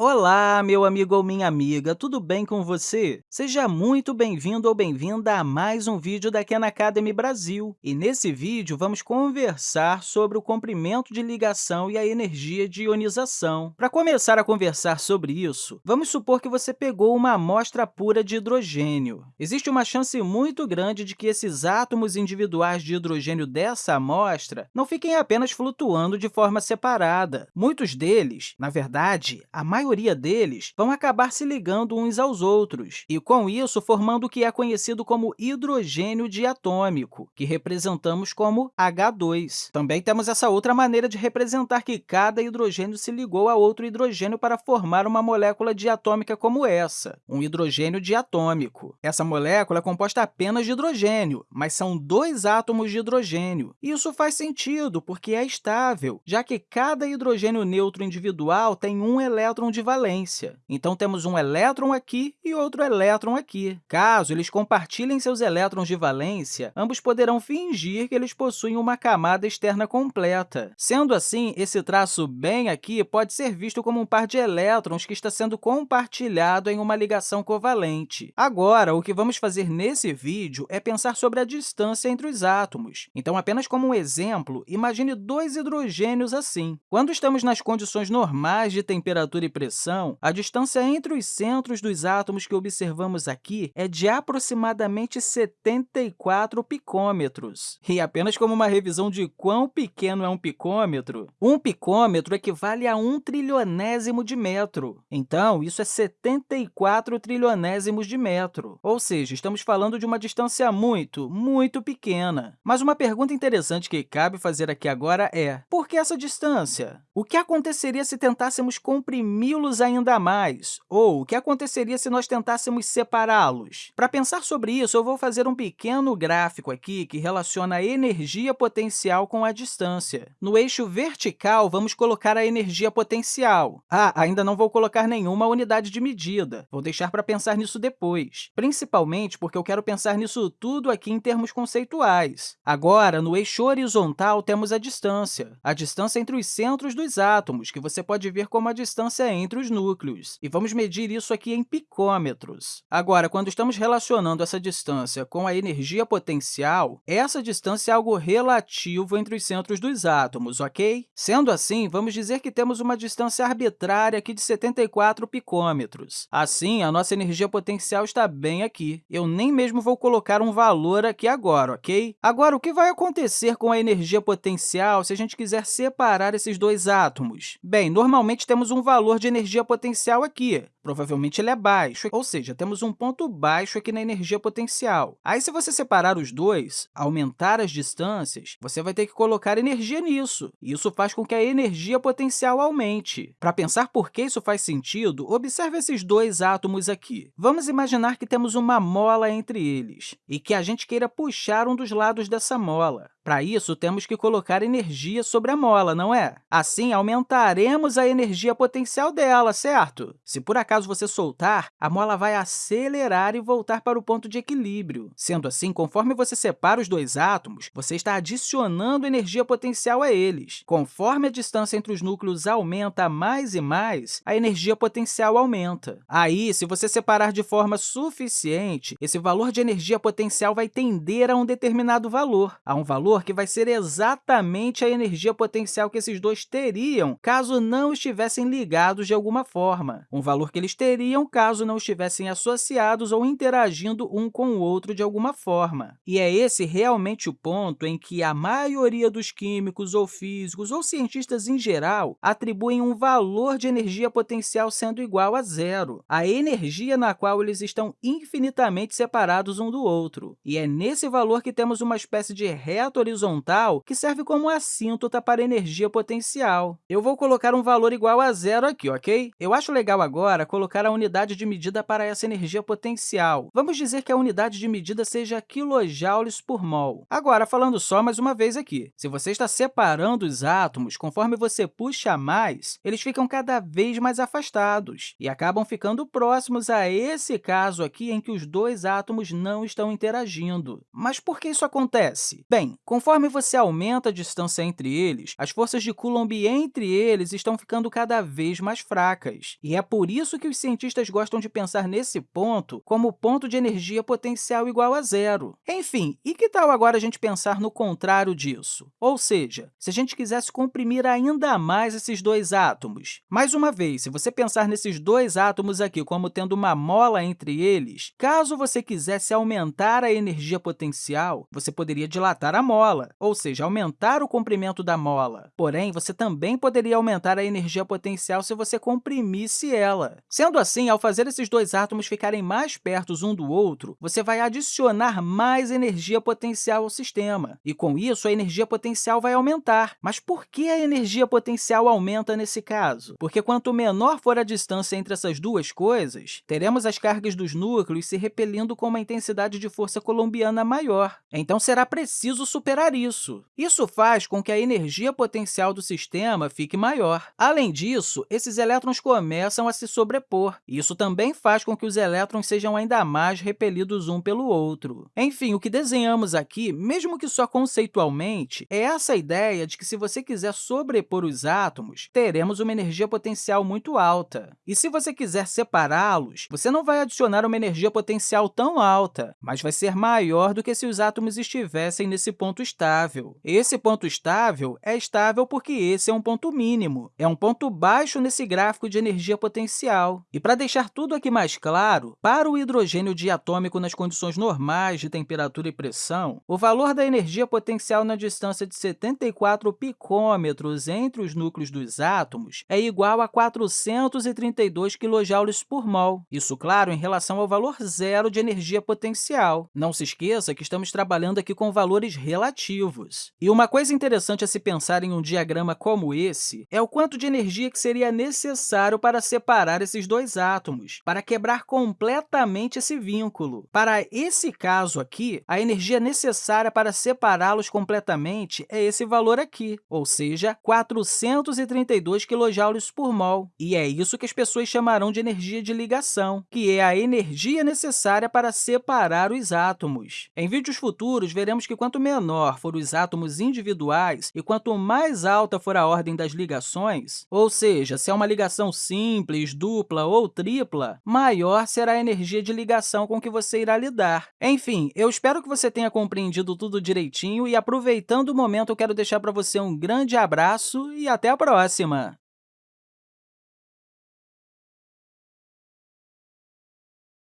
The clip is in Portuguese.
Olá, meu amigo ou minha amiga, tudo bem com você? Seja muito bem-vindo ou bem-vinda a mais um vídeo da Khan Academy Brasil. E nesse vídeo, vamos conversar sobre o comprimento de ligação e a energia de ionização. Para começar a conversar sobre isso, vamos supor que você pegou uma amostra pura de hidrogênio. Existe uma chance muito grande de que esses átomos individuais de hidrogênio dessa amostra não fiquem apenas flutuando de forma separada. Muitos deles, na verdade, a maioria maioria deles vão acabar se ligando uns aos outros, e, com isso, formando o que é conhecido como hidrogênio diatômico, que representamos como H2. Também temos essa outra maneira de representar que cada hidrogênio se ligou a outro hidrogênio para formar uma molécula diatômica como essa, um hidrogênio diatômico. Essa molécula é composta apenas de hidrogênio, mas são dois átomos de hidrogênio. Isso faz sentido, porque é estável, já que cada hidrogênio neutro individual tem um elétron de valência. Então, temos um elétron aqui e outro elétron aqui. Caso eles compartilhem seus elétrons de valência, ambos poderão fingir que eles possuem uma camada externa completa. Sendo assim, esse traço bem aqui pode ser visto como um par de elétrons que está sendo compartilhado em uma ligação covalente. Agora, o que vamos fazer nesse vídeo é pensar sobre a distância entre os átomos. Então, apenas como um exemplo, imagine dois hidrogênios assim. Quando estamos nas condições normais de temperatura e pressão, pressão, a distância entre os centros dos átomos que observamos aqui é de aproximadamente 74 picômetros. E apenas como uma revisão de quão pequeno é um picômetro, um picômetro equivale a um trilionésimo de metro. Então, isso é 74 trilionésimos de metro. Ou seja, estamos falando de uma distância muito, muito pequena. Mas uma pergunta interessante que cabe fazer aqui agora é, por que essa distância? O que aconteceria se tentássemos comprimir los ainda mais? Ou o que aconteceria se nós tentássemos separá-los? Para pensar sobre isso, eu vou fazer um pequeno gráfico aqui que relaciona a energia potencial com a distância. No eixo vertical, vamos colocar a energia potencial. Ah, ainda não vou colocar nenhuma unidade de medida. Vou deixar para pensar nisso depois, principalmente porque eu quero pensar nisso tudo aqui em termos conceituais. Agora, no eixo horizontal, temos a distância, a distância entre os centros dos átomos, que você pode ver como a distância entre os núcleos, e vamos medir isso aqui em picômetros. Agora, quando estamos relacionando essa distância com a energia potencial, essa distância é algo relativo entre os centros dos átomos, ok? Sendo assim, vamos dizer que temos uma distância arbitrária aqui de 74 picômetros. Assim, a nossa energia potencial está bem aqui. Eu nem mesmo vou colocar um valor aqui agora, ok? Agora, o que vai acontecer com a energia potencial se a gente quiser separar esses dois átomos? Bem, normalmente temos um valor de energia potencial aqui. Provavelmente ele é baixo, ou seja, temos um ponto baixo aqui na energia potencial. Aí, se você separar os dois, aumentar as distâncias, você vai ter que colocar energia nisso. Isso faz com que a energia potencial aumente. Para pensar por que isso faz sentido, observe esses dois átomos aqui. Vamos imaginar que temos uma mola entre eles e que a gente queira puxar um dos lados dessa mola. Para isso, temos que colocar energia sobre a mola, não é? Assim, aumentaremos a energia potencial dela, certo? Se por acaso você soltar, a mola vai acelerar e voltar para o ponto de equilíbrio. Sendo assim, conforme você separa os dois átomos, você está adicionando energia potencial a eles. Conforme a distância entre os núcleos aumenta mais e mais, a energia potencial aumenta. Aí, se você separar de forma suficiente, esse valor de energia potencial vai tender a um determinado valor, a um valor valor que vai ser exatamente a energia potencial que esses dois teriam caso não estivessem ligados de alguma forma, um valor que eles teriam caso não estivessem associados ou interagindo um com o outro de alguma forma. E é esse realmente o ponto em que a maioria dos químicos ou físicos ou cientistas em geral atribuem um valor de energia potencial sendo igual a zero, a energia na qual eles estão infinitamente separados um do outro. E é nesse valor que temos uma espécie de reto horizontal que serve como assíntota para energia potencial. Eu vou colocar um valor igual a zero aqui, ok? Eu acho legal agora colocar a unidade de medida para essa energia potencial. Vamos dizer que a unidade de medida seja quilojoules por mol. Agora, falando só mais uma vez aqui, se você está separando os átomos, conforme você puxa mais, eles ficam cada vez mais afastados e acabam ficando próximos a esse caso aqui em que os dois átomos não estão interagindo. Mas por que isso acontece? Bem, Conforme você aumenta a distância entre eles, as forças de Coulomb entre eles estão ficando cada vez mais fracas. E é por isso que os cientistas gostam de pensar nesse ponto como ponto de energia potencial igual a zero. Enfim, e que tal agora a gente pensar no contrário disso? Ou seja, se a gente quisesse comprimir ainda mais esses dois átomos. Mais uma vez, se você pensar nesses dois átomos aqui como tendo uma mola entre eles, caso você quisesse aumentar a energia potencial, você poderia dilatar a mola, ou seja, aumentar o comprimento da mola. Porém, você também poderia aumentar a energia potencial se você comprimisse ela. Sendo assim, ao fazer esses dois átomos ficarem mais perto um do outro, você vai adicionar mais energia potencial ao sistema, e com isso a energia potencial vai aumentar. Mas por que a energia potencial aumenta nesse caso? Porque quanto menor for a distância entre essas duas coisas, teremos as cargas dos núcleos se repelindo com uma intensidade de força colombiana maior. Então, será preciso superar isso. Isso faz com que a energia potencial do sistema fique maior. Além disso, esses elétrons começam a se sobrepor. Isso também faz com que os elétrons sejam ainda mais repelidos um pelo outro. Enfim, o que desenhamos aqui, mesmo que só conceitualmente, é essa ideia de que, se você quiser sobrepor os átomos, teremos uma energia potencial muito alta. E se você quiser separá-los, você não vai adicionar uma energia potencial tão alta, mas vai ser maior do que se os átomos estivessem nesse ponto estável. Esse ponto estável é estável porque esse é um ponto mínimo, é um ponto baixo nesse gráfico de energia potencial. E para deixar tudo aqui mais claro, para o hidrogênio diatômico nas condições normais de temperatura e pressão, o valor da energia potencial na distância de 74 picômetros entre os núcleos dos átomos é igual a 432 kJ por mol. Isso, claro, em relação ao valor zero de energia potencial. Não se esqueça que estamos trabalhando aqui com valores relativos. E uma coisa interessante a se pensar em um diagrama como esse é o quanto de energia que seria necessário para separar esses dois átomos, para quebrar completamente esse vínculo. Para esse caso aqui, a energia necessária para separá-los completamente é esse valor aqui, ou seja, 432 kJ por mol. E é isso que as pessoas chamarão de energia de ligação, que é a energia necessária para separar os átomos. Em vídeos futuros, veremos que quanto menor for os átomos individuais e quanto mais alta for a ordem das ligações, ou seja, se é uma ligação simples, dupla ou tripla, maior será a energia de ligação com que você irá lidar. Enfim, eu espero que você tenha compreendido tudo direitinho e, aproveitando o momento, eu quero deixar para você um grande abraço e até a próxima!